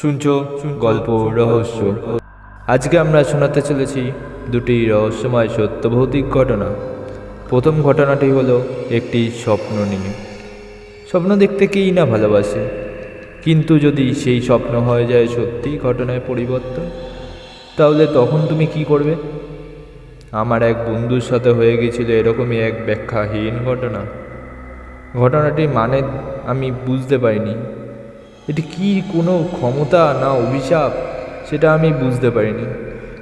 শুনছ গল্প, রহস্য। আজকে আমরা শোনাতে চলেছি দুটি রহস্যময় সত্য ভৌতিক ঘটনা। প্রথম ঘটনাটি হলো একটি স্বপ্ন নিয়ে। স্বপ্ন দেখতে কেই না ভালোবাসে? কিন্তু যদি সেই স্বপ্ন হয়ে যায় সত্যি ঘটনায় পরিবর্তন, তাহলে তখন তুমি কি করবে? আমার এক বন্ধুর সাথে হয়ে গেছিল এরকমই এক ব্যাখ্যাহীন ঘটনা। ঘটনাটির মানে আমি বুঝতে পারিনি। এটি কি কোনো ক্ষমতা না অভিশাপ, সেটা আমি বুঝতে পারিনি।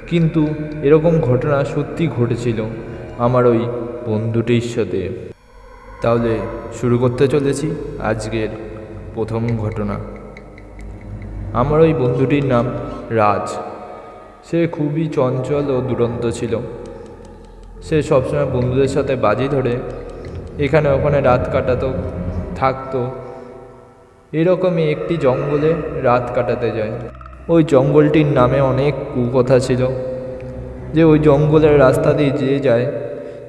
কিন্তু এরকম ঘটনা সত্যি ঘটেছিল আমার ওই বন্ধুটির সাথে তাহলে শুরু করতে চলেছি আজকের প্রথম ঘটনা। আমার ওই বন্ধুটির নাম রাজ। সে খুবই চঞ্চল ও দুরন্ত ছিল। সে সবসময় বন্ধুদের সাথে বাজি ধরে, এখানে ওখানে রাত কাটাতো, থাকতো এরকমই একটি জঙ্গলে রাত কাটাতে যায়। ওই জঙ্গলটির নামে অনেক কুকথা ছিল। যে ওই জঙ্গলের রাস্তা দিয়ে যে যায়,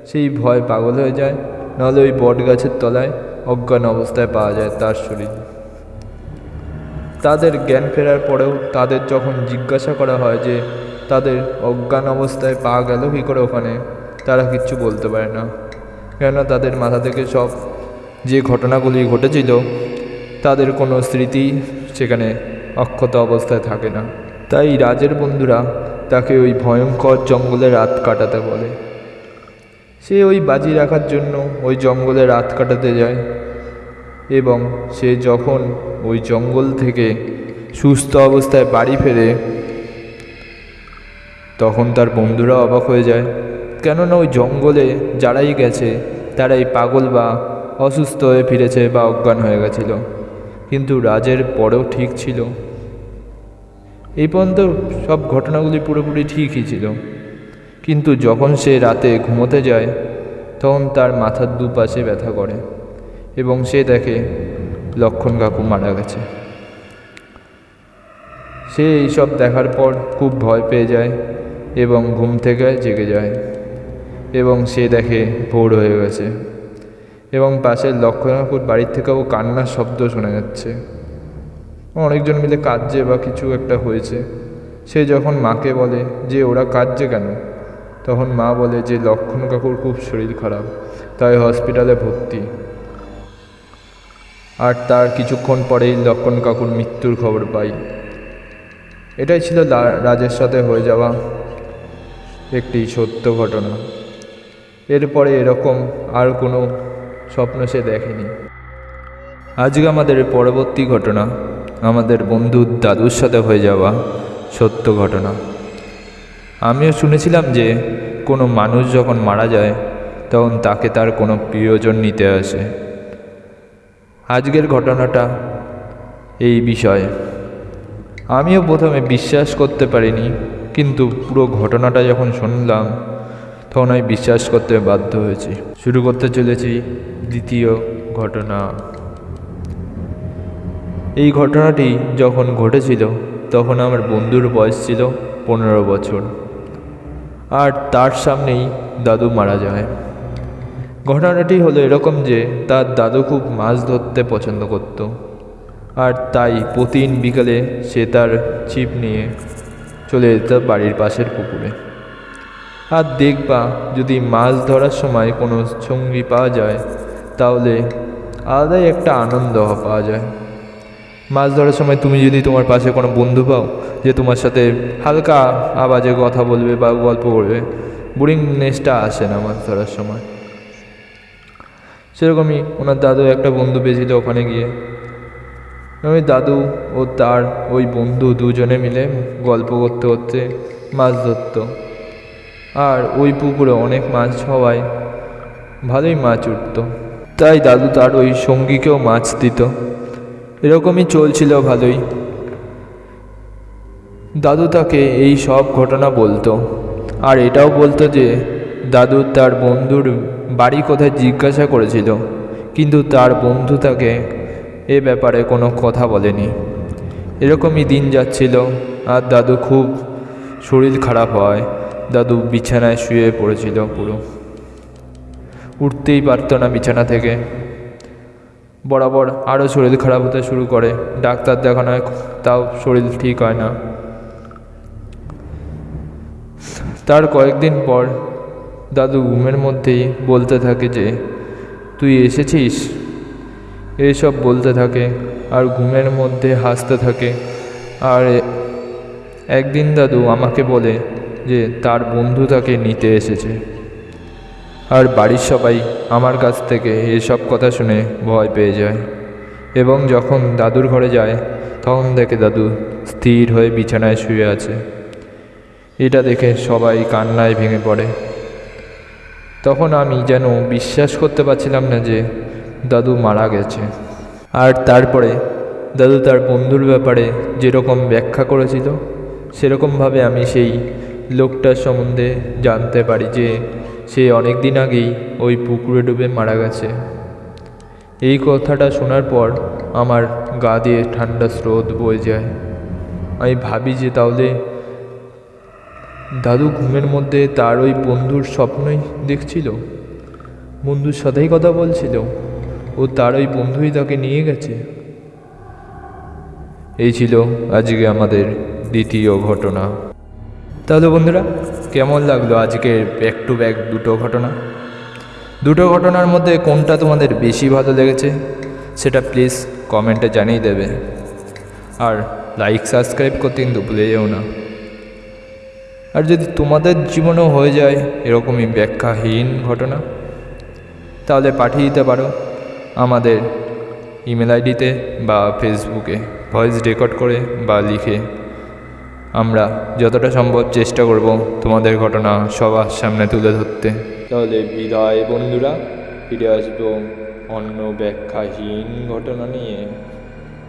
সেই ভয় পাগল হয়ে যায়। নাহলে ওই বট গাছের তলায় অজ্ঞান অবস্থায় পাওয়া যায় তার শরীর। তাদের জ্ঞান ফেরার পরেও তাদের যখন জিজ্ঞাসা করা হয় যে, তাদের অজ্ঞান অবস্থায় পাওয়া গেল কী করে ওখানে, তারা কিচ্ছু বলতে পারে না। কেননা তাদের মাথা থেকে সব যে ঘটনাগুলি ঘটেছিল তাদের কোনো স্মৃতি সেখানে অক্ষত অবস্থায় থাকে না। তাই রাজের বন্ধুরা তাকে ওই ভয়ঙ্কর জঙ্গলে রাত কাটাতে বলে। সে ওই বাজি রাখার জন্য ওই জঙ্গলে রাত কাটাতে যায় এবং সে যখন ওই জঙ্গল থেকে সুস্থ অবস্থায় বাড়ি ফেরে, তখন তার বন্ধুরা অবাক হয়ে যায়, কেননা ওই জঙ্গলে যারাই গেছে, তারাই পাগল বা অসুস্থ হয়ে ফিরেছে বা অজ্ঞান হয়ে গেছিল। কিন্তু রাজের পরেও ঠিক ছিল। এই পর্যন্ত সব ঘটনাগুলি পুরোপুরি ঠিকই ছিল। কিন্তু যখন সে রাতে ঘুমোতে যায়, তখন তার মাথার দুপাশে ব্যথা করে এবং সে দেখে লক্ষণ কাকু মারা গেছে। সে এইসব দেখার পর খুব ভয় পেয়ে যায় এবং ঘুম থেকে জেগে যায় এবং সে দেখে ভোর হয়ে গেছে। এবং পাশের লক্ষণাপুর বাড়ির থেকেও কান্নার শব্দ শোনা যাচ্ছে। অনেকজন মিলে কাঁদছে বা কিছু একটা হয়েছে। সে যখন মাকে বলে যে ওরা কাঁদছে কেন? তখন মা বলে যে লক্ষণ কাকুর খুব শরীর খারাপ, তাই হসপিটালে ভর্তি। আর তার কিছুক্ষণ পরেই লক্ষণ কাকুর মৃত্যুর খবর পাই। এটাই ছিল রাজের সাথে হয়ে যাওয়া একটি সত্য ঘটনা। এরপরে এরকম আর কোনো স্বপ্ন সে দেখেনি। আজকে আমাদের পরবর্তী ঘটনা, আমাদের বন্ধু দাদুর সাথে হয়ে যাওয়া সত্য ঘটনা। আমিও শুনেছিলাম যে, কোনো মানুষ যখন মারা যায়, তখন তাকে তার কোনো প্রিয়জন নিতে আসে। আজকের ঘটনাটা এই বিষয়ে। আমিও প্রথমে বিশ্বাস করতে পারিনি, কিন্তু পুরো ঘটনাটা যখন শুনলাম তখন আমি বিশ্বাস করতে বাধ্য হয়েছি। শুরু করতে চলেছি দ্বিতীয় ঘটনা। এই ঘটনাটি যখন ঘটেছিল, তখন আমার বন্ধুর বয়স ছিল পনেরো বছর। আর তার সামনেই দাদু মারা যায়। ঘটনাটি হলো এরকম যে, তার দাদু খুব মাছ ধরতে পছন্দ করত। আর তাই প্রতিদিন বিকালে সে তার ছিপ নিয়ে চলে যেত বাড়ির পাশের পুকুরে। আর দেখবা যদি মাছ ধরার সময় কোনো সঙ্গী পাওয়া যায়, তাহলে আলাদাই একটা আনন্দ পাওয়া যায়। মাছ ধরার সময় তুমি যদি তোমার পাশে কোনো বন্ধু পাও, যে তোমার সাথে হালকা আওয়াজে কথা বলবে বা গল্প করবে বোরিংনেসটা আসে না মাছ ধরার সময়। সেরকমই ওনার দাদু একটা বন্ধু পেয়েছিল ওখানে গিয়ে। ওই দাদু ও তার ওই বন্ধু দুজনে মিলে গল্প করতে করতে মাছ ধরতো। আর ওই পুকুরে অনেক মাছ হওয়ায় ভালোই মাছ উঠত। তাই দাদু তার ওই সঙ্গীকেও মাছ দিত। এরকমই চলছিল ভালোই। দাদু তাকে এই সব ঘটনা বলতো। আর এটাও বলতো যে, দাদু তার বন্ধুর বাড়ি কোথায় জিজ্ঞাসা করেছিল, কিন্তু তার বন্ধু তাকে এ ব্যাপারে কোনো কথা বলেনি। এরকমই দিন যাচ্ছিল, আর দাদু খুব শরীর খারাপ হয়। দাদু বিছানায় শুয়ে পড়েছিল পুরো। উঠতেই পারতো না বিছানা থেকে। বরাবর আরও শরীর খারাপ হতে শুরু করে। ডাক্তার দেখানো হয় তাও শরীর ঠিক হয় না। তার কয়েকদিন পর দাদু ঘুমের মধ্যেই বলতে থাকে যে, তুই এসেছিস? এইসব বলতে থাকে আর ঘুমের মধ্যে হাসতে থাকে। আর একদিন দাদু আমাকে বলে যে তার বন্ধু তাকে নিতে এসেছে। আর বাড়ির সবাই আমার কাছ থেকে এসব কথা শুনে ভয় পেয়ে যায় এবং যখন দাদুর ঘরে যায়, তখন দেখে দাদু স্থির হয়ে বিছানায় শুয়ে আছে। এটা দেখে সবাই কান্নায় ভেঙে পড়ে। তখন আমি যেন বিশ্বাস করতে পারছিলাম না যে দাদু মারা গেছে। আর তারপরে দাদু তার বন্ধুর ব্যাপারে যেরকম ব্যাখ্যা করেছিল, সেরকমভাবে আমি সেই লোকটার সম্বন্ধে জানতে পারি যে সে অনেক দিন আগেই ওই পুকুরে ডুবে মারা গেছে। এই কথাটা শোনার পর আমার গা দিয়ে ঠান্ডা স্রোত বয়ে যায়। আমি ভাবি যে তাহলে দাদু ঘুমের মধ্যে তার ওই বন্ধুর স্বপ্নই দেখছিল? বন্ধুর সাথেই কথা বলছিল? ও তার ওই বন্ধুই তাকে নিয়ে গেছে? এই ছিল আজকে আমাদের দ্বিতীয় ঘটনা। তাহলে বন্ধুরা, কেমন লাগল আজকের ব্যাক টু ব্যাক দুটো ঘটনা? দুটো ঘটনার মধ্যে কোনটা তোমাদের বেশি ভালো লেগেছে, সেটা প্লিজ কমেন্টে জানিয়ে দেবে। আর লাইক সাবস্ক্রাইব করতে কিন্তু ভুলে যেও না। আর যদি তোমাদের জীবনেও হয়ে যায় এরকমই ব্যাখ্যাহীন ঘটনা, তাহলে পাঠিয়ে দিতে পারো আমাদের ইমেল আইডিতে বা ফেসবুকে ভয়েস রেকর্ড করে বা লিখে আমরা যতটা সম্ভব চেষ্টা করব তোমাদের ঘটনা সবার সামনে তুলে ধরতে। তাহলে বিদায় বন্ধুরা, ফিরে আসব অন্য ব্যাখ্যাহীন ঘটনা নিয়ে।